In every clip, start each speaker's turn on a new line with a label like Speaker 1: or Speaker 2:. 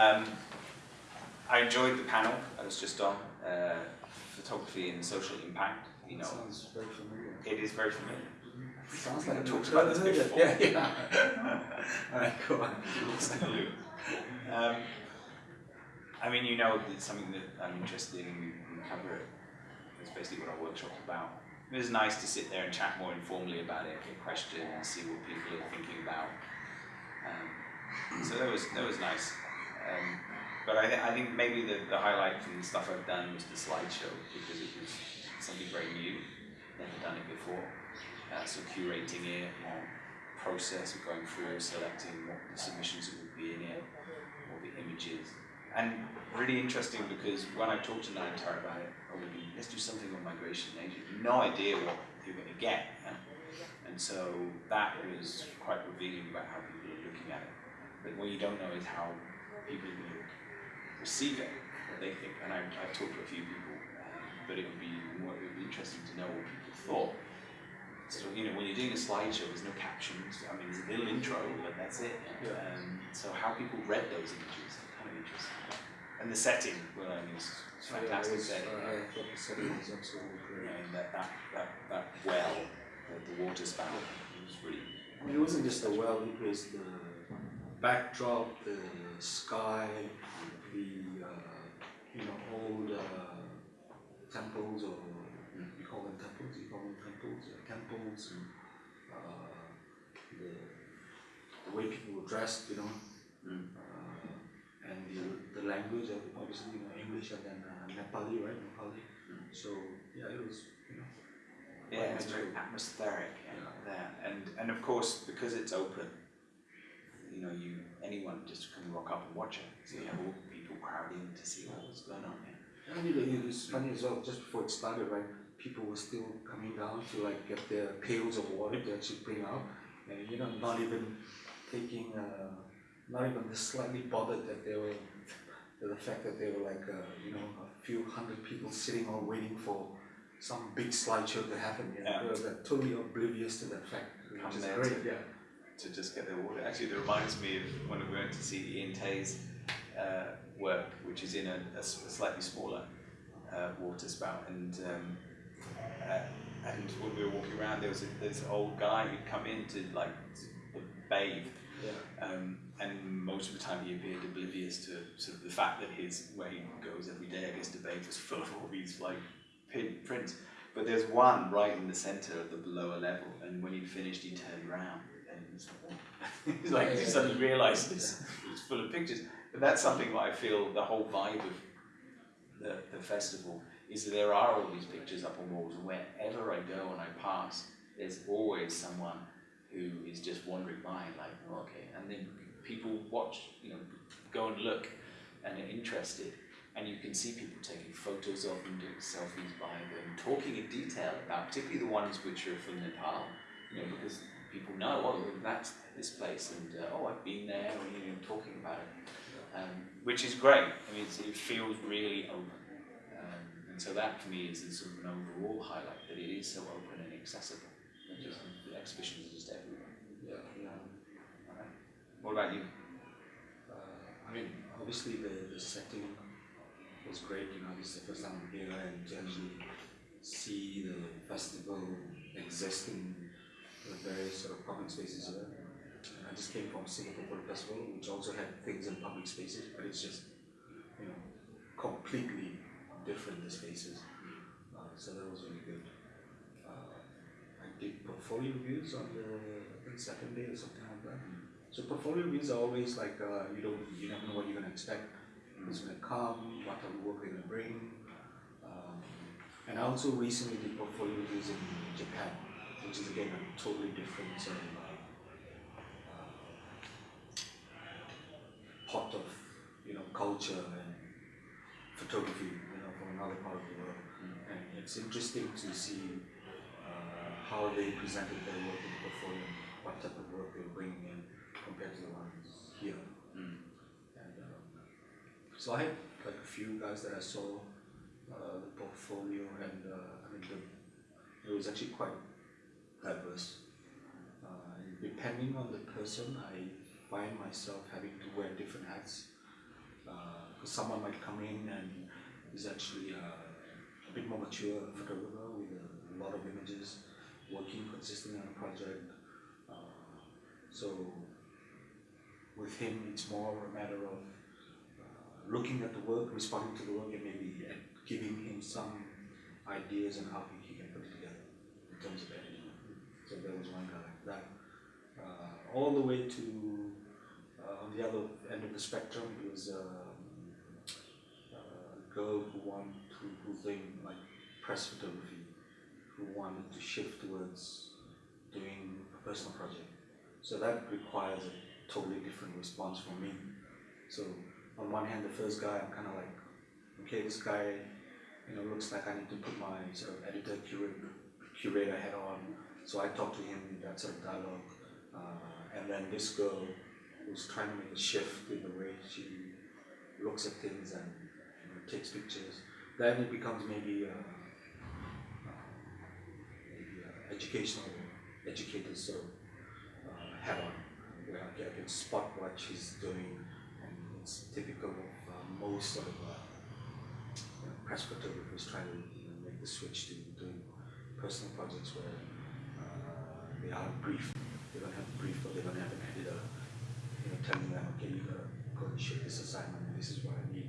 Speaker 1: Um, I enjoyed the panel I was just on, uh, photography and social impact. You know,
Speaker 2: Sounds very familiar.
Speaker 1: it is very familiar.
Speaker 2: Sounds like I've
Speaker 1: talked about this
Speaker 2: it.
Speaker 1: before.
Speaker 2: Yeah, yeah. Alright, go on.
Speaker 1: um, I mean, you know, it's something that I'm interested in, and cover it. That's basically what our workshop's about. It was nice to sit there and chat more informally about it, get questions, and see what people are thinking about. Um, so that was that was nice. Um, but I, th- I think maybe the, the highlight from the stuff I've done was the slideshow because it was something very new, never done it before. Uh, so curating it, more process of going through, selecting what the submissions would be in it, all the images. And really interesting because when I talked to Nayantara about it, would be, let's do something on migration in Asia. No idea what you're going to get. And so that was quite revealing about how people are looking at it. But what you don't know is how people will receive it, what they think. And I, I've talked to a few people, but it would be more, it would be interesting to know what people thought. So you know, when you're doing a slideshow, there's no captions. I mean, there's a little intro, but that's it.
Speaker 2: Yeah.
Speaker 1: Um, so how people read those images, kind of interesting. And the setting, well, I mean, it's, it's
Speaker 2: Yeah,
Speaker 1: fantastic
Speaker 2: it was,
Speaker 1: setting.
Speaker 2: uh, I thought the setting was absolutely
Speaker 1: You
Speaker 2: great.
Speaker 1: know, and that, that, that, that well, the, the water spout, it was really,
Speaker 2: I mean, it wasn't just the well, it was the backdrop, the sky, the, uh, you know, old uh, temples, or you call them temples, you call them temples, uh, temples, and uh, the, the way people were dressed, you know,
Speaker 1: mm,
Speaker 2: uh, and the, the language, obviously, you know, English and then uh, Nepali, right? Nepali. So, yeah, it was, you know,
Speaker 1: yeah, it's very atmospheric yeah, there. And, and of course, because it's open, you know, you, anyone just can rock up and watch it. So you have all the people crowding to see what was going on here.
Speaker 2: I mean, it was funny as well, just before it started, right, people were still coming down to like get their pails of water to actually bring out, and you know, not even taking, uh, not even slightly bothered that they were, the fact that they were like, uh, you know, a few hundred people sitting or waiting for some big slideshow to happen, you know,
Speaker 1: Yeah.
Speaker 2: they were like, totally oblivious to that fact, which is great, yeah.
Speaker 1: To just get their water. Actually, it reminds me of when we went to see Ian Teh's uh, work, which is in a slightly smaller uh, water spout. And um, uh, and when we were walking around, there was a, this old guy who'd come in to like to bathe,
Speaker 2: Yeah.
Speaker 1: um, and most of the time he appeared oblivious to sort of the fact that his where he goes every day, I guess, to bathe was full of all these like pin prints. But there's one right in the centre of the lower level, and when he finished, he turned round and was like, he's like
Speaker 2: yeah,
Speaker 1: suddenly realised it's, it's full of pictures. But that's something that I feel the whole vibe of the, the festival is that there are all these pictures up on walls, and wherever I go and I pass, there's always someone who is just wandering by, like, oh, okay, and then people watch, you know, go and look, and are interested, and you can see people taking photos of them, doing selfies by them, talking in detail about, particularly the ones which are from Nepal, you know, because people know, oh, that's this place, and uh, oh, I've been there, or you know, talking about it, um, which is great. I mean, it's, it feels really open, um, and so that for me is a sort of an overall highlight that it is so open and accessible. Not just the exhibitions are just everywhere.
Speaker 2: Yeah, yeah.
Speaker 1: What about you?
Speaker 2: Uh, I mean, obviously the, the setting was great, you know, this is the first time I'm here and to actually see the festival exist in the various sort of public spaces here. And I just came from Singapore Photo Festival, which also had things in public spaces, but it's just, you know, completely different the spaces. Uh, so that was really good. Uh, I did portfolio reviews on the, second day or something like that. So portfolio reviews are always like uh, you don't you never know what you're gonna expect. Who's gonna come? What type of work they're gonna bring? Um, and I also recently did portfolio reviews in Japan, which is again a totally different sort of uh, uh, pot of you know culture and photography, you know, from another part of the world. And it's interesting to see uh, how they presented their work in the portfolio, what type of work they were bringing in compared to the ones here. So I had like a few guys that I saw uh, the portfolio, and uh, I mean, the, it was actually quite diverse. Uh, depending on the person, I find myself having to wear different hats Because someone might come in and is actually uh, a bit more mature photographer with a lot of images, working consistently on a project. Uh, so with him, it's more a matter of uh, looking at the work, responding to the work, and maybe uh, giving him some ideas on how he, can put it together in terms of editing. So there was one guy like that. Uh, all the way to uh, on the other end of the spectrum, was um, a girl who wanted to, who think like press photography, who wanted to shift towards doing a personal project. So that requires a totally different response from me. So on one hand, the first guy, I'm kind of like, okay, this guy, you know, looks like I need to put my sort of editor curator, curator on. So I talk to him in that sort of dialogue. Uh, and then this girl who's trying to make a shift in the way she looks at things and you know, takes pictures. Then it becomes maybe uh, uh, maybe uh, educational educator sort of uh, hat on, where I can, spot what she's doing, it's typical of uh, most sort of uh, you know, press photographers trying to you know, make the switch to doing personal projects where uh, they are brief, they don't have a brief or they don't have an editor, you know, telling them, okay, you gotta go and shoot this assignment, this is what I need.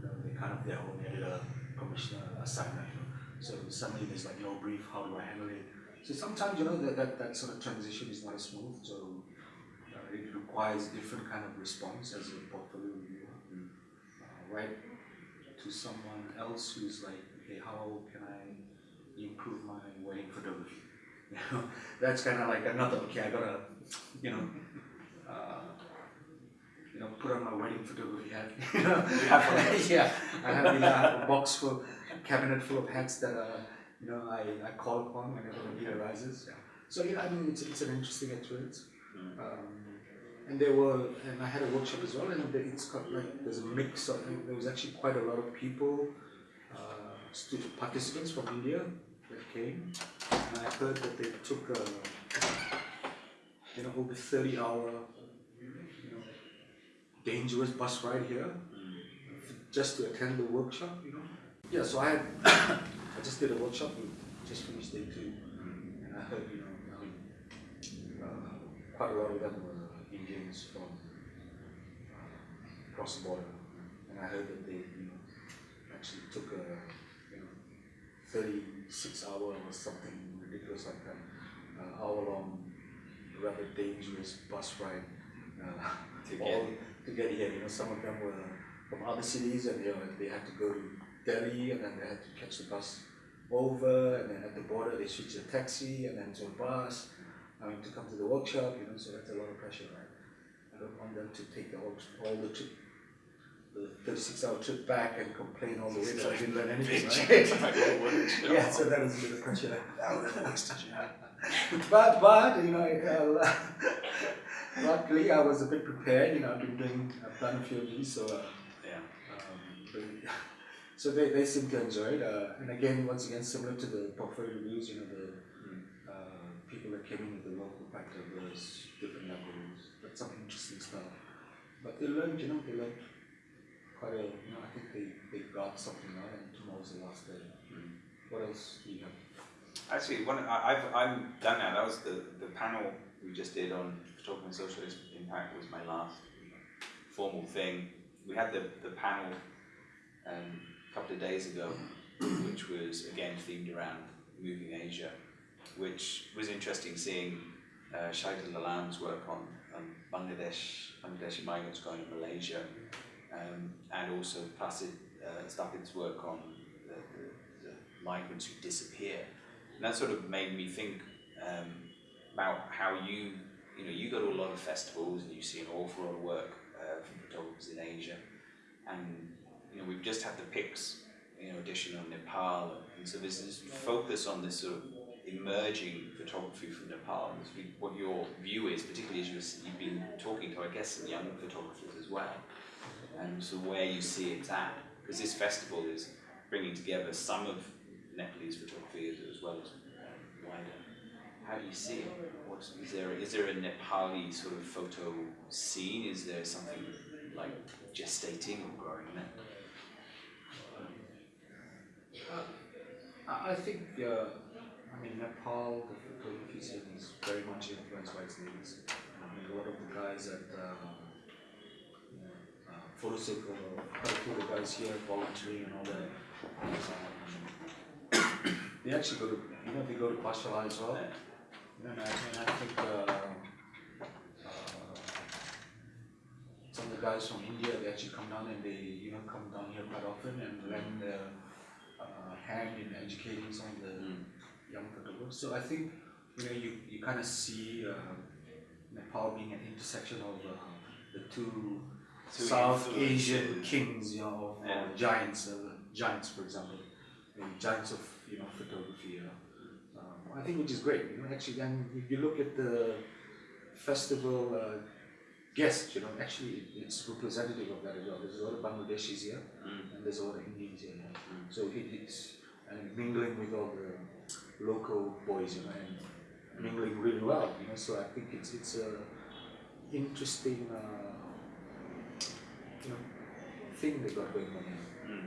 Speaker 2: You know, they kind of their own editor, commissioner assignment, you know. So suddenly there's like no brief, how do I handle it? So sometimes, you know, that, that, that sort of transition is not as smooth, so requires different kind of response as a portfolio reviewer. Uh, right to someone else who's like, okay, how can I improve my wedding photography? You know, that's kind of like another, okay, I gotta, you know, uh, you know, put on my wedding photography hat. You know,
Speaker 1: You have one of those?
Speaker 2: yeah, I have, you know, I have a box full, cabinet full of hats that uh, you know I, I call upon whenever the need arises. Yeah. So yeah, I mean, it's, it's an interesting experience.
Speaker 1: Mm.
Speaker 2: Um, and there were, and I had a workshop as well, and it's got like there's a mix of. There was actually quite a lot of people, uh, participants from India that came, and I heard that they took a, you know, over thirty hour, you know, dangerous bus ride here just to attend the workshop, you know. Yeah, so I had, I just did a workshop, we just finished day two, and I heard, you know, I uh, quite a lot of them were Indians from across the border, and I heard that they, you know, actually took a, you know, thirty-six hour or something ridiculous like that, uh, hour-long, rather dangerous bus ride, uh,
Speaker 1: To
Speaker 2: all
Speaker 1: get-
Speaker 2: to get here. You know, some of them were from other cities, and you know, they had to go to Delhi, and then they had to catch the bus over, and then at the border they switched to a taxi, and then to a bus. I mean, to come to the workshop, you know, so that's a lot of pressure, right? I don't want them to take the whole, all the trip, the thirty-six hour trip back and complain all the way that I didn't learn anything, right? yeah, so that was a bit of pressure. but but you know, uh, luckily I was a bit prepared. You know, I've been doing, I've done a few of these, so uh,
Speaker 1: Yeah.
Speaker 2: um, they- so they, they seem to enjoy it. Uh, and again, once again, similar to the portfolio reviews, you know, the
Speaker 1: Mm.
Speaker 2: uh, people that came in with the local factor was but But they learned, you know, they learned quite a, you know, I think they, they got something out, and tomorrow's the last day.
Speaker 1: Mm.
Speaker 2: What else do you have?
Speaker 1: Actually, one I've I'm done now. That was the, the panel we just did on photography and social impact was my last formal thing. We had the, the panel um, a couple of days ago, which was again themed around moving Asia, which was interesting seeing uh, Shahidul Alam's work on, on Bangladesh, Bangladeshi migrants going to Malaysia, um, and also Placid uh, work on the, the, the migrants who disappear. And that sort of made me think um, about how you, you know, you go to a lot of festivals and you see an awful lot of work uh, from photographers in Asia, and you know we've just had the Pix, you know, edition on Nepal, and so there's this focus on this sort of emerging photography from Nepal, and what your view is, particularly as you've been talking to, I guess, some young photographers as well, and so where you see it at, because this festival is bringing together some of Nepalese photography as, well as um, wider. How do you see it? What's, is there is there a Nepali sort of photo scene? Is there something like gestating or growing there?
Speaker 2: I, I think, uh, I mean, Nepal, the photography scene is very much influenced by its neighbors. I mean, a lot of the guys at um, you know, uh, or quite a few of the guys here volunteering and all that. Um, they actually go to, you know, they go to Pathshala as well. You know, and I, and I think uh, uh, some of the guys from India, they actually come down and they, you know, come down here quite often and lend their uh, hand in educating some of the
Speaker 1: Mm.
Speaker 2: Young photographers. So I think, you know, you, you kind of see uh, Nepal being an intersection of uh, the two
Speaker 1: Two
Speaker 2: South. Asian kings, you know,
Speaker 1: Yeah.
Speaker 2: uh, giants, uh, giants, for example, the giants of you know photography. Uh, um, I think which is great. You know, actually, and if you look at the festival uh, guests, you know, actually it's representative of that as well. There's a lot of Bangladeshis here,
Speaker 1: Mm.
Speaker 2: and there's a lot of Indians here.
Speaker 1: Mm.
Speaker 2: So it, it's and mingling with all the local boys, you know, and mingling really well, you know. So I think it's it's a interesting, uh, you know, thing they got going on.
Speaker 1: Mm.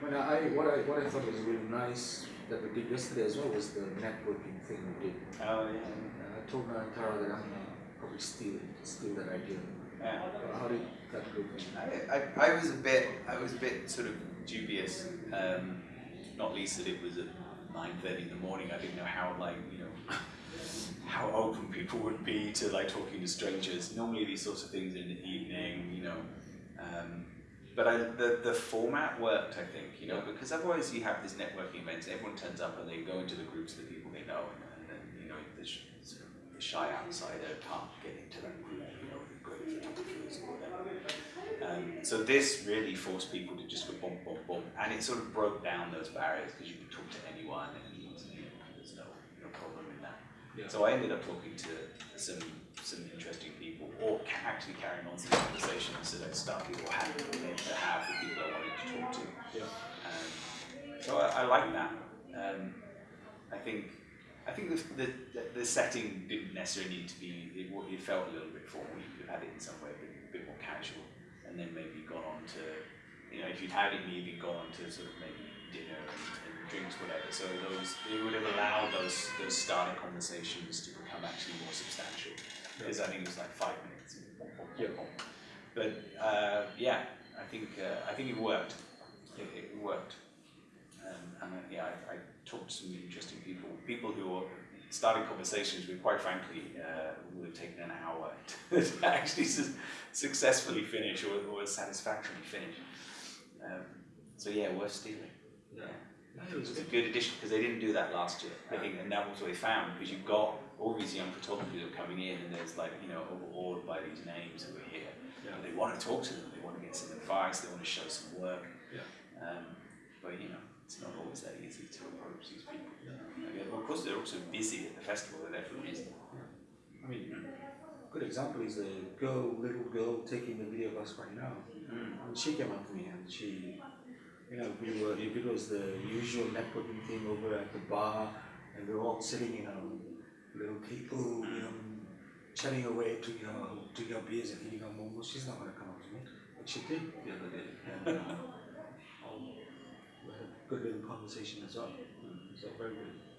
Speaker 2: When I, what I what I thought was really nice that we did yesterday as well was the networking thing we did.
Speaker 1: Oh yeah.
Speaker 2: And I told Nayantara that I'm gonna probably steal it, steal that idea.
Speaker 1: Yeah.
Speaker 2: How did that go?
Speaker 1: I, I, I was a bit I was a bit sort of dubious, um, not least that it was a 9.30 in the morning, I didn't know how, like, you know, how open people would be to, like, talking to strangers. Normally these sorts of things in the evening, you know. Um, but I, the, the format worked, I think, you know, because otherwise you have these networking events, everyone turns up and they go into the groups of the people they know, and, and then, you know, the, shy outsider can't get into that group. Um, so this really forced people to just go boom, boom, boom, and it sort of broke down those barriers because you could talk to anyone, and there's no no problem in that.
Speaker 2: Yeah.
Speaker 1: So I ended up talking to some some interesting people, or actually carrying on some conversations so that I'd started or meant to have with people I wanted to talk to.
Speaker 2: Yeah.
Speaker 1: Um, so I, I like that. Um, I think I think the, the the setting didn't necessarily need to be. It, it felt a little bit formal. You could have had it in some way a bit, more casual, and then maybe gone on to, you know, if you'd had it, maybe gone on to sort of maybe dinner and, and drinks, whatever. So those it would have allowed those those starting conversations to become actually more substantial. Because I think it was like five minutes.
Speaker 2: Yeah.
Speaker 1: But uh, yeah, I think uh, I think it worked. It, it worked. Um, and uh, yeah, I, I talked to some interesting people, people who are starting conversations we quite frankly, uh, would have taken an hour to actually su- successfully finish or, or satisfactorily finish. Um, so yeah, worth stealing.
Speaker 2: Yeah.
Speaker 1: Yeah. It was a good addition because they didn't do that last year. I think, and that was what they found because you've got all these young photographers who are coming in, and there's like you know overawed by these names who are here.
Speaker 2: Yeah.
Speaker 1: And they want to talk to them. They want to get some advice. They want to show some work.
Speaker 2: Yeah.
Speaker 1: Um, but you know, it's not always that easy to approach these people.
Speaker 2: Yeah.
Speaker 1: Yeah, well, of course, they're also busy at the festival. They're there for a reason.
Speaker 2: I mean, a good example is the girl, little girl taking the video of us right now.
Speaker 1: Mm.
Speaker 2: And she came up to me and she, you know, we were, if it was the usual networking thing over at the bar and we were all sitting in a little table, you know, chatting away, to our, drinking our beers and eating our momos, she's not gonna come up to me. But she did the other day. And uh, we had a good little conversation as well. So very good.